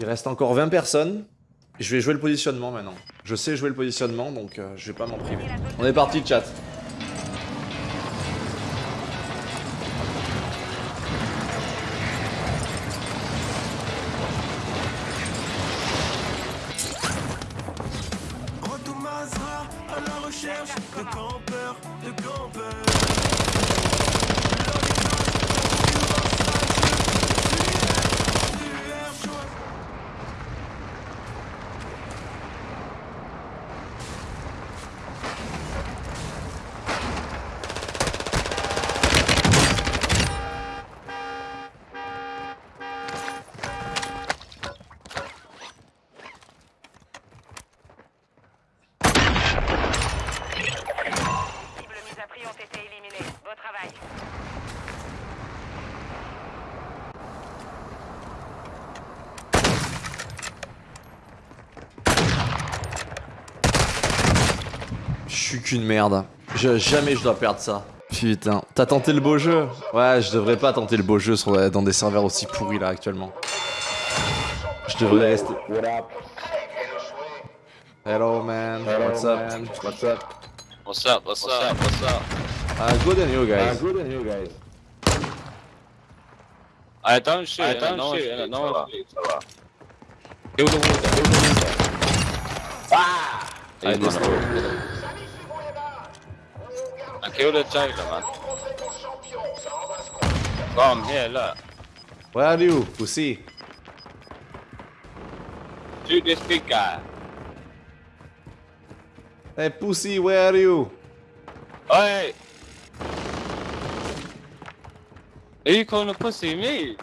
Il reste encore 20 personnes. Je vais jouer le positionnement maintenant. Je sais jouer le positionnement, donc euh, je vais pas m'en priver. On est parti, chat. recherche de suis qu'une merde. Je, jamais je dois perdre ça. Putain, t'as tenté le beau jeu? Ouais, je devrais pas tenter le beau jeu sur, dans des serveurs aussi pourris là actuellement. Je devrais rester. Hello man, what's up? What's up? What's up? What's up? What's up? Ah, good and you guys. I don't shoot. I don't no shoot. No one shoots. Kill the water. Kill the water. Ah! I hold. I killed the jailer, man. Come here, look. Where are you, pussy? Shoot this big guy. Hey pussy, where are you? Hey! Are you calling a pussy me?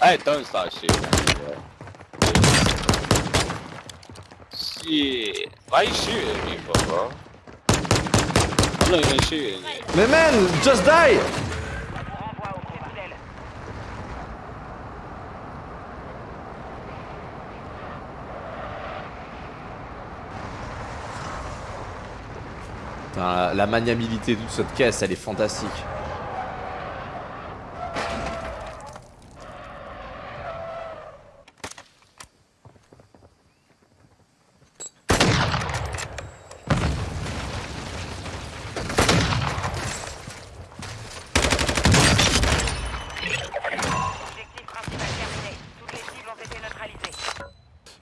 Hey, don't start shooting at. Shit. Why you shooting at me for, bro? Mais man, just die! Putain, la maniabilité de toute cette caisse, elle est fantastique.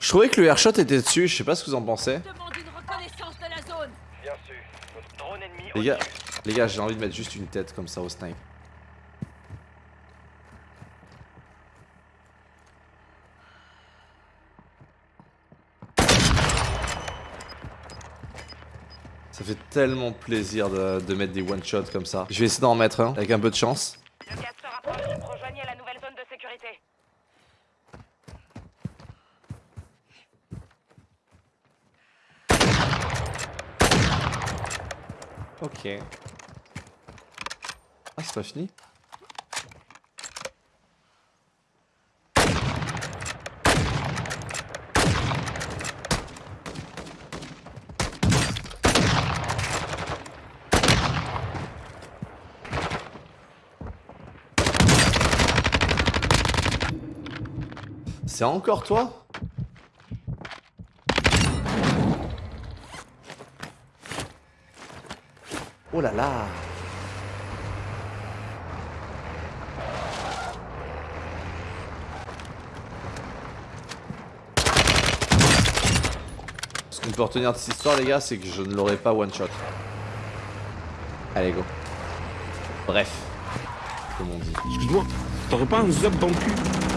Je trouvais que le airshot était dessus, je sais pas ce que vous en pensez. Les gars, les gars, j'ai envie de mettre juste une tête comme ça au snipe. Ça fait tellement plaisir de, de mettre des one-shots comme ça. Je vais essayer d'en mettre un, avec un peu de chance. Le gaz se rapproche. Rejoignez la nouvelle zone de sécurité. Ok. Ah, c'est pas fini C'est encore toi? Oh là là Ce qu'on peut retenir de cette histoire les gars c'est que je ne l'aurais pas one shot. Allez go. Bref. Comme on dit. Excuse-moi, t'aurais pas un zap dans le cul?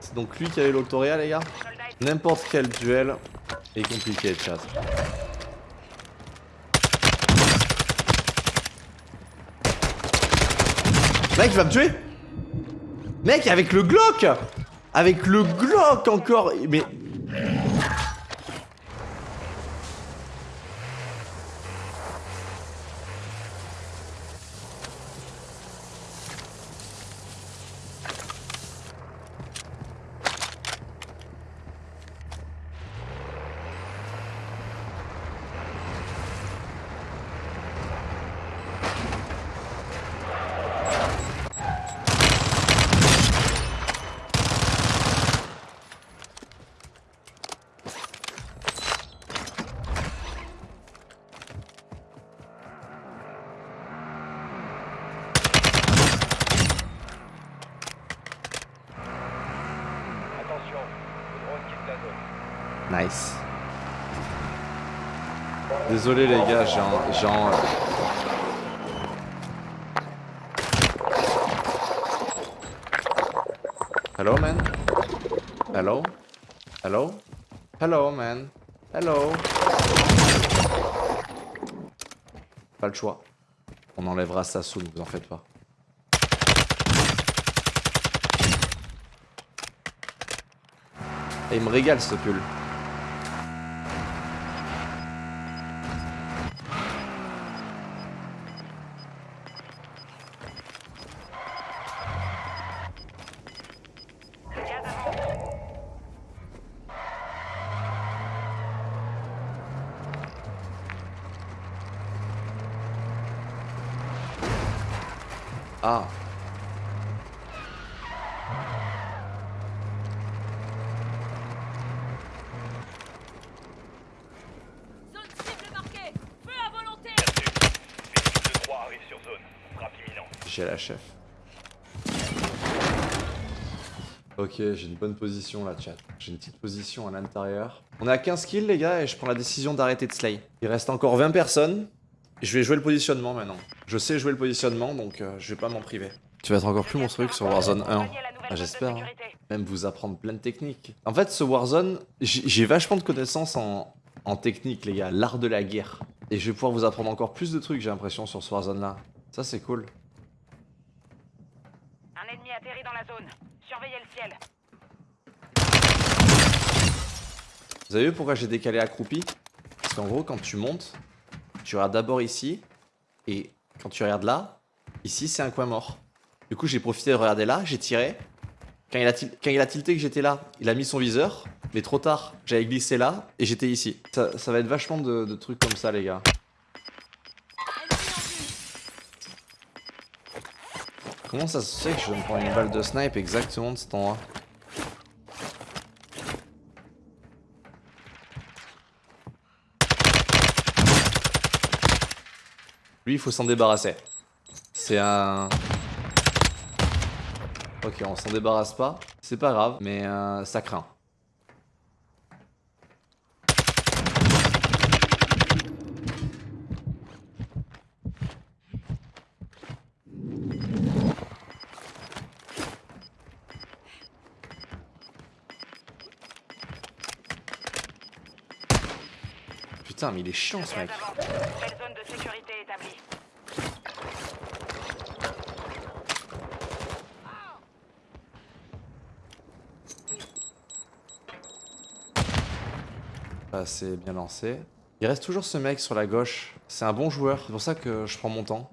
C'est donc lui qui avait l'Octoria, les gars N'importe quel duel est compliqué, chat. Mec, il va me tuer Mec, avec le Glock Avec le Glock encore Mais... Nice. Désolé les gars, j'ai un... Hello man? Hello? Hello? Hello man? Hello? Pas le choix. On enlèvera ça soon, vous en faites pas. Il me régale ce pull. Gaz avance. Ah. Zone cible marquée Feu à volonté Phoenix 2-3 arrive sur zone. Frappe imminente. J'ai la chef. Ok, j'ai une bonne position là, chat. J'ai une petite position à l'intérieur. On est à 15 kills, les gars, et je prends la décision d'arrêter de slay. Il reste encore 20 personnes. Je vais jouer le positionnement maintenant. Je sais jouer le positionnement, donc euh, je vais pas m'en priver. Tu vas être encore plus monstrueux que sur Warzone 1. Rejoignez la nouvelle Ah, J'espère. hein. Même vous apprendre plein de techniques. En fait, ce Warzone, j'ai j'ai vachement de connaissances en, en technique, les gars. L'art de la guerre. Et je vais pouvoir vous apprendre encore plus de trucs, j'ai l'impression, sur ce Warzone-là. Ça, c'est cool. Un ennemi atterrit dans la zone. Surveillez le ciel. Vous avez vu pourquoi j'ai décalé accroupi? Parce qu'en gros, quand tu montes, tu regardes d'abord ici, et quand tu regardes là, ici c'est un coin mort. Du coup, j'ai profité de regarder là, j'ai tiré. Quand il, a tilté que j'étais là, il a mis son viseur, mais trop tard, j'avais glissé là, et j'étais ici. Ça, va être vachement de, de trucs comme ça, les gars. Comment ça se fait que je me prends une balle de snipe exactement de cet endroit? Lui, il faut s'en débarrasser. C'est un... Ok, on s'en débarrasse pas. C'est pas grave, mais euh, ça craint. Putain, mais il est chiant ce mec. Zone de sécurité Pas assez bien lancé. Il reste toujours ce mec sur la gauche. C'est un bon joueur. C'est pour ça que je prends mon temps.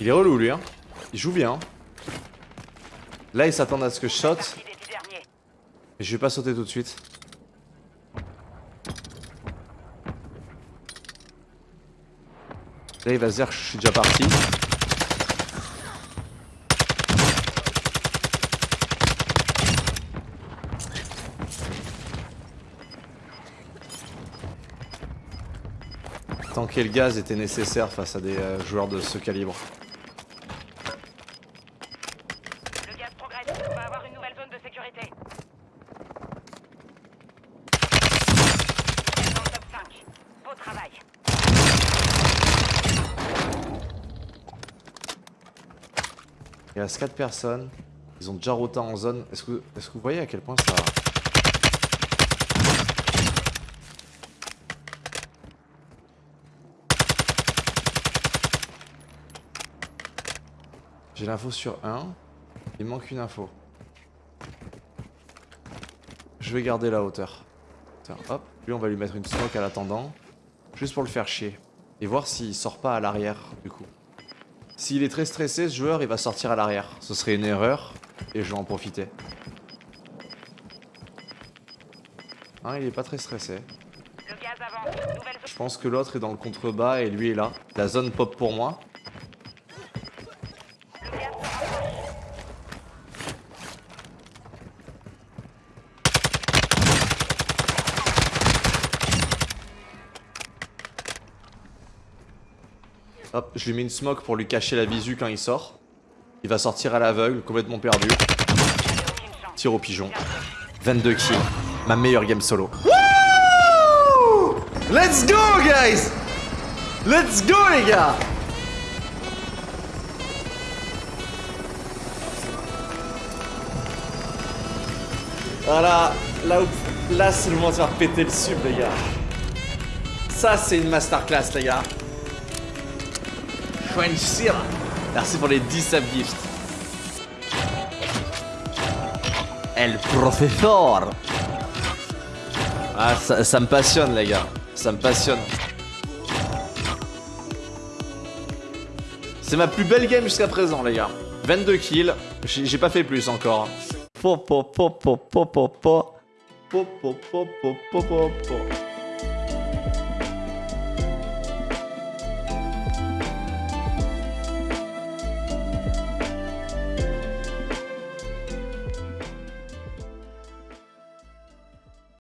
Il est relou lui hein. Il joue bien. Hein. Là ils s'attendent à ce que je saute. Mais je vais pas sauter tout de suite. Là il va se dire que je suis déjà parti. Tanker le gaz était nécessaire face à des euh, joueurs de ce calibre. Reste 4 personnes. Ils ont déjà rota en zone. Est-ce que, est que vous voyez à quel point ça... J'ai l'info sur 1. Il manque une info. Je vais garder la hauteur. Tiens, hop. Lui, on va lui mettre une smoke à l'attendant. Juste pour le faire chier. Et voir s'il sort pas à l'arrière, du coup. S'il est très stressé, ce joueur, il va sortir à l'arrière. Ce serait une erreur, et je vais en profiter. Hein, il est pas très stressé. Je pense que l'autre est dans le contrebas et lui est là. La zone pop pour moi. Hop, je lui mets une smoke pour lui cacher la visu quand il sort. Il va sortir à l'aveugle, complètement perdu. Aucune chance. Tir au pigeon. 22 kills. Ma meilleure game solo. Wouh Let's go, guys Let's go, les gars Voilà, là, où- là c'est le moment de faire péter le sub, les gars. Ça, c'est une masterclass, les gars. Merci pour les 10 subgifts. El professeur. Ah, ça, ça me passionne, les gars. Ça me passionne. C'est ma plus belle game jusqu'à présent, les gars. 22 kills. J'ai j'ai pas fait plus encore. Po po po po po po po. Po po po po po po po.